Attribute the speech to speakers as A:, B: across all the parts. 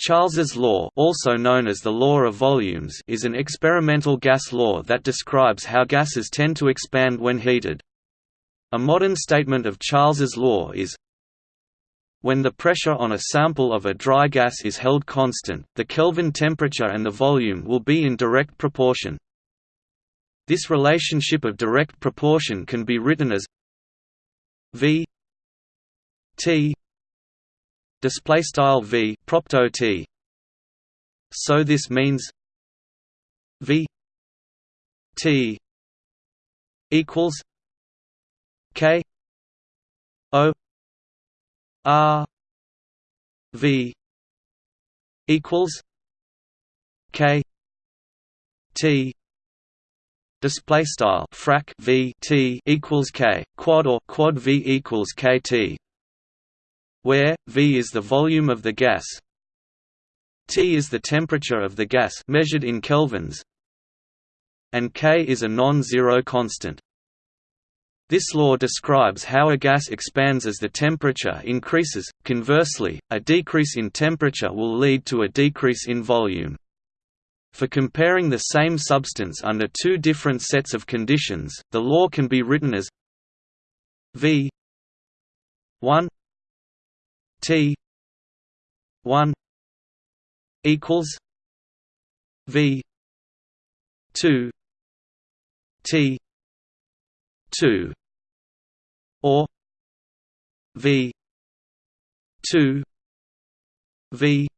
A: Charles's law, also known as the law of volumes, is an experimental gas law that describes how gases tend to expand when heated. A modern statement of Charles's law is when the pressure on a sample of a dry gas is held constant, the Kelvin temperature and the volume will be in direct proportion. This relationship of direct proportion can be written as V T display style v propto t. So this means v t equals k o r v equals k t display style frac v t equals k quad or quad v equals kt where V is the volume of the gas T is the temperature of the gas measured in kelvins and K is a non-zero constant. This law describes how a gas expands as the temperature increases. Conversely, a decrease in temperature will lead to a decrease in volume. For comparing the same substance under two different sets of conditions, the law can be written as V 1 T one equals V two T two or V two V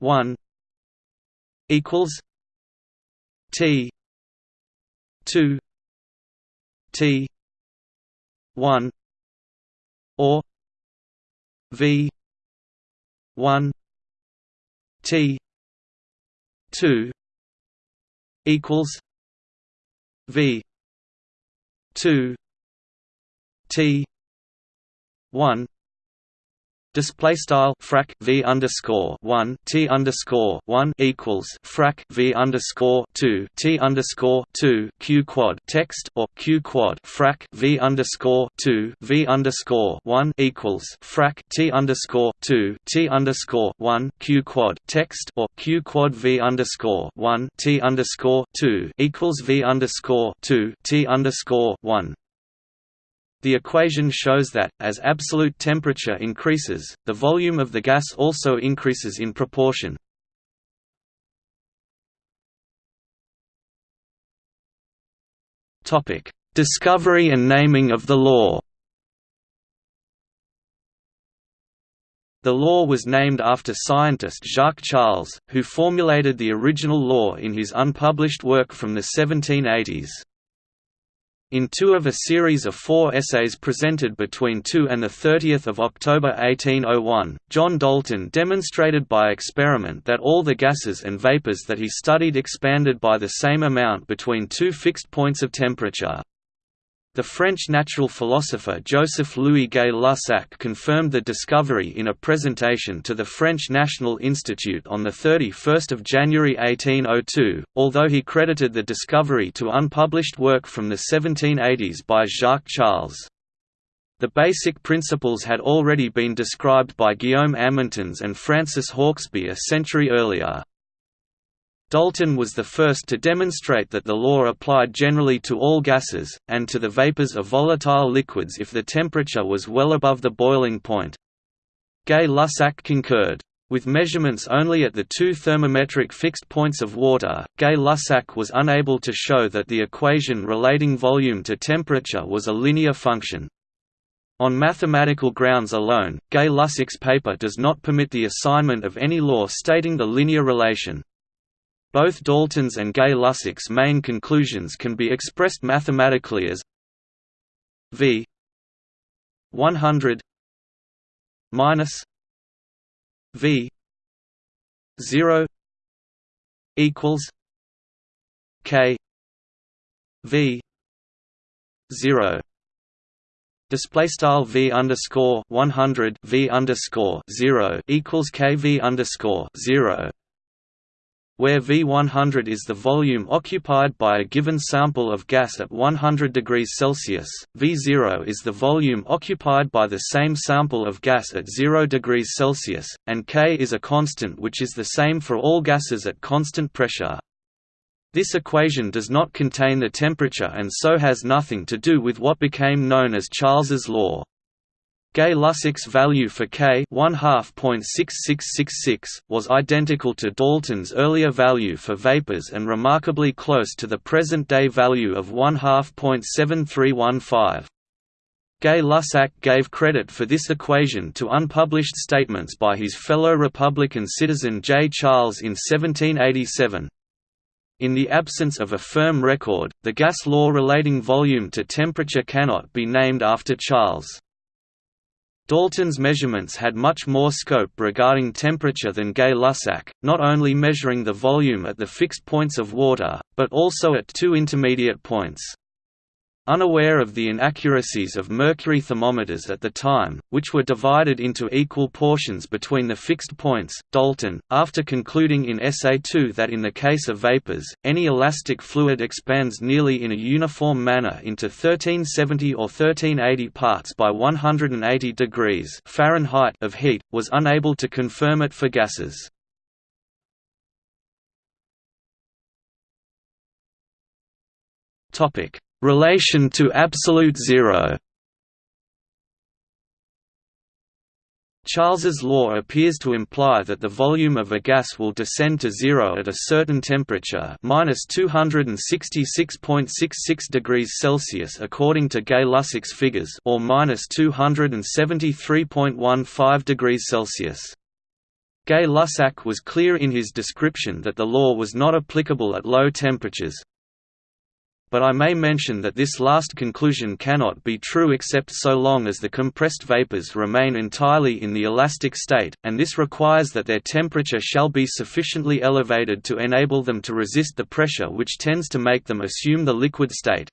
A: one equals T two T one or V one T two equals V two T one Display style frac v underscore one t underscore one equals frac v underscore two t underscore two q quad text or q quad frac v underscore two v underscore one equals frac t underscore two t underscore one q quad text or q quad v underscore one t underscore two equals v underscore two t underscore one the equation shows that, as absolute temperature increases, the volume of the gas also increases in proportion. Discovery and naming of the law The law was named after scientist Jacques Charles, who formulated the original law in his unpublished work from the 1780s. In two of a series of four essays presented between 2 and 30 October 1801, John Dalton demonstrated by experiment that all the gases and vapors that he studied expanded by the same amount between two fixed points of temperature. The French natural philosopher Joseph-Louis Gay-Lussac confirmed the discovery in a presentation to the French National Institute on 31 January 1802, although he credited the discovery to unpublished work from the 1780s by Jacques Charles. The basic principles had already been described by Guillaume Amontons and Francis Hauksbee a century earlier. Dalton was the first to demonstrate that the law applied generally to all gases, and to the vapors of volatile liquids if the temperature was well above the boiling point. Gay-Lussac concurred. With measurements only at the two thermometric fixed points of water, Gay-Lussac was unable to show that the equation relating volume to temperature was a linear function. On mathematical grounds alone, Gay-Lussac's paper does not permit the assignment of any law stating the linear relation. Both Dalton's and Gay-Lussac's main conclusions can be expressed mathematically as V 100 minus V 0 equals K V 0 display style v underscore 100 v underscore 0 equals kv underscore 0 where V100 is the volume occupied by a given sample of gas at 100 degrees Celsius, V0 is the volume occupied by the same sample of gas at 0 degrees Celsius, and K is a constant which is the same for all gases at constant pressure. This equation does not contain the temperature and so has nothing to do with what became known as Charles's law. Gay-Lussac's value for K was identical to Dalton's earlier value for vapors and remarkably close to the present-day value of 1 7315. Gay-Lussac gave credit for this equation to unpublished statements by his fellow Republican citizen J. Charles in 1787. In the absence of a firm record, the gas law relating volume to temperature cannot be named after Charles. Dalton's measurements had much more scope regarding temperature than Gay-Lussac, not only measuring the volume at the fixed points of water, but also at two intermediate points. Unaware of the inaccuracies of mercury thermometers at the time, which were divided into equal portions between the fixed points, Dalton, after concluding in Essay 2 that in the case of vapors, any elastic fluid expands nearly in a uniform manner into 1370 or 1380 parts by 180 degrees Fahrenheit of heat, was unable to confirm it for gases. Topic Relation to absolute zero Charles's law appears to imply that the volume of a gas will descend to zero at a certain temperature minus 266.66 degrees Celsius according to Gay-Lussac's figures or minus 273.15 degrees Celsius. Gay-Lussac was clear in his description that the law was not applicable at low temperatures, but I may mention that this last conclusion cannot be true except so long as the compressed vapors remain entirely in the elastic state, and this requires that their temperature shall be sufficiently elevated to enable them to resist the pressure which tends to make them assume the liquid state.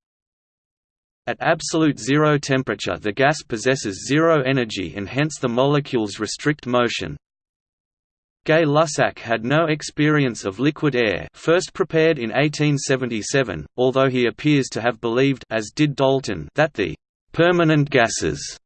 A: At absolute zero temperature the gas possesses zero energy and hence the molecules restrict motion, Gay-Lussac had no experience of liquid air first prepared in 1877, although he appears to have believed as did Dalton that the «permanent gases»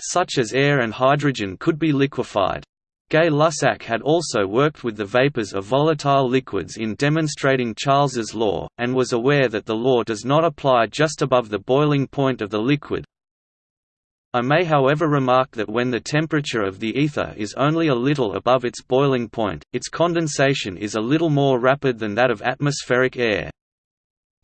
A: such as air and hydrogen could be liquefied. Gay-Lussac had also worked with the vapors of volatile liquids in demonstrating Charles's law, and was aware that the law does not apply just above the boiling point of the liquid, I may however remark that when the temperature of the ether is only a little above its boiling point, its condensation is a little more rapid than that of atmospheric air.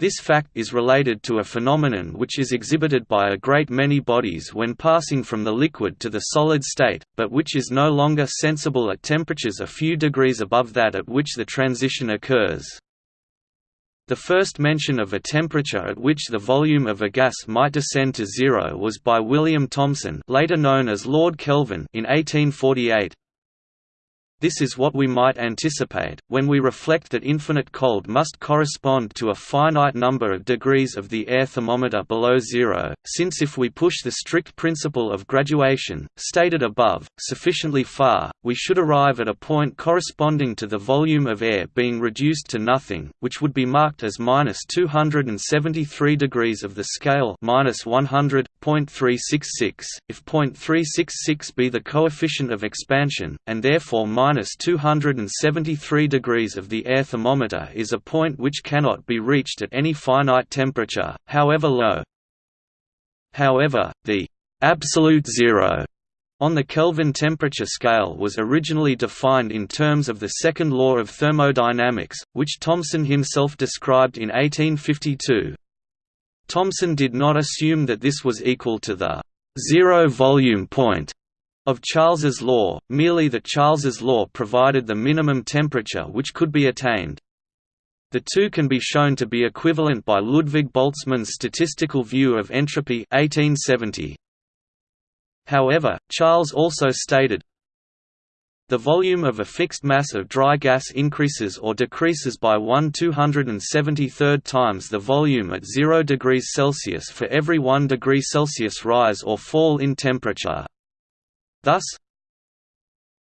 A: This fact is related to a phenomenon which is exhibited by a great many bodies when passing from the liquid to the solid state, but which is no longer sensible at temperatures a few degrees above that at which the transition occurs. The first mention of a temperature at which the volume of a gas might descend to zero was by William Thomson later known as Lord Kelvin in 1848, this is what we might anticipate, when we reflect that infinite cold must correspond to a finite number of degrees of the air thermometer below zero, since if we push the strict principle of graduation, stated above, sufficiently far, we should arrive at a point corresponding to the volume of air being reduced to nothing, which would be marked as minus 273 degrees of the scale minus 100.366, if .366 be the coefficient of expansion, and therefore minus 273 degrees of the air thermometer is a point which cannot be reached at any finite temperature, however low. However, the absolute zero on the Kelvin temperature scale was originally defined in terms of the second law of thermodynamics, which Thomson himself described in 1852. Thomson did not assume that this was equal to the zero volume point of Charles's law, merely that Charles's law provided the minimum temperature which could be attained. The two can be shown to be equivalent by Ludwig Boltzmann's statistical view of entropy 1870. However, Charles also stated, the volume of a fixed mass of dry gas increases or decreases by 1 273rd times the volume at 0 degrees Celsius for every 1 degree Celsius rise or fall in temperature. Thus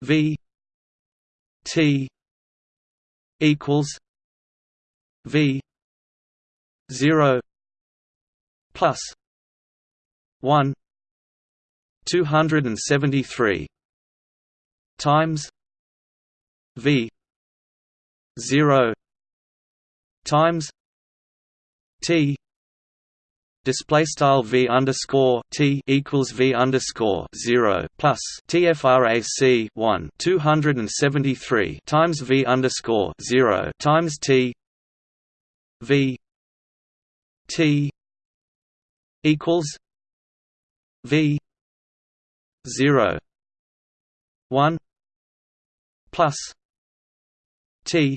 A: V T equals V zero plus one two hundred and seventy three times V zero times T display style v underscore t equals v underscore zero plus tfrac one two hundred and seventy three times v underscore zero times t v t equals v zero one plus t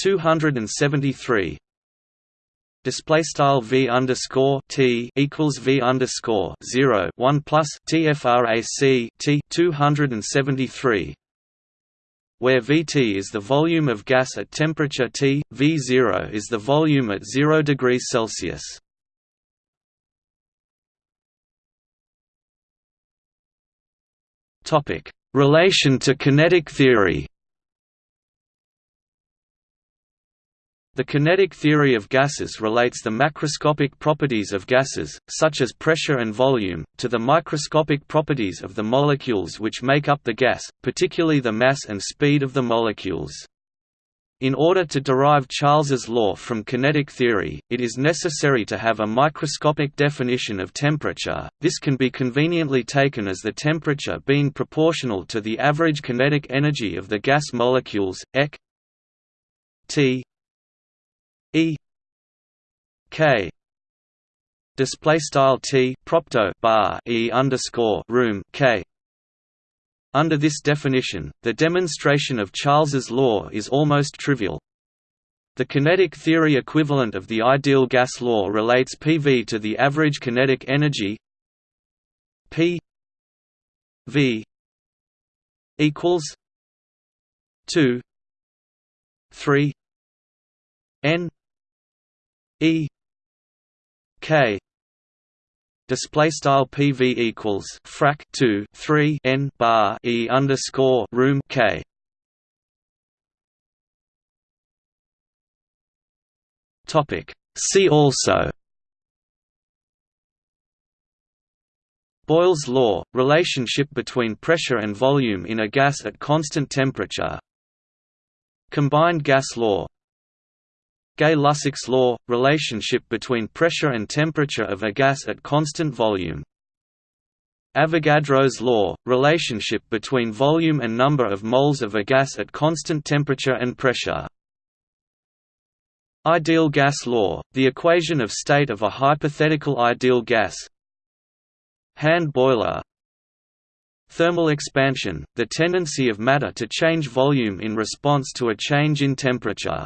A: two hundred and seventy three display style v underscore t equals v underscore zero one plus tfrac t two hundred and seventy three where Vt is the volume of gas at temperature T, V0 is the volume at 0 degrees Celsius. Topic: Relation to kinetic theory. The kinetic theory of gases relates the macroscopic properties of gases, such as pressure and volume, to the microscopic properties of the molecules which make up the gas, particularly the mass and speed of the molecules. In order to derive Charles's law from kinetic theory, it is necessary to have a microscopic definition of temperature. This can be conveniently taken as the temperature being proportional to the average kinetic energy of the gas molecules, Ek T E K display style T propto bar E underscore room K under this definition, the demonstration of Charles's law is almost trivial. The kinetic theory equivalent of the ideal gas law relates PV to the average kinetic energy P V equals 2 3 N E K display style PV equals frac 2 3 N bar E underscore room K. Topic. See also. Boyle's law – relationship between pressure and volume in a gas at constant temperature. Combined gas law Gay-Lussac's law – relationship between pressure and temperature of a gas at constant volume. Avogadro's law – relationship between volume and number of moles of a gas at constant temperature and pressure. Ideal gas law – the equation of state of a hypothetical ideal gas Hand boiler Thermal expansion – the tendency of matter to change volume in response to a change in temperature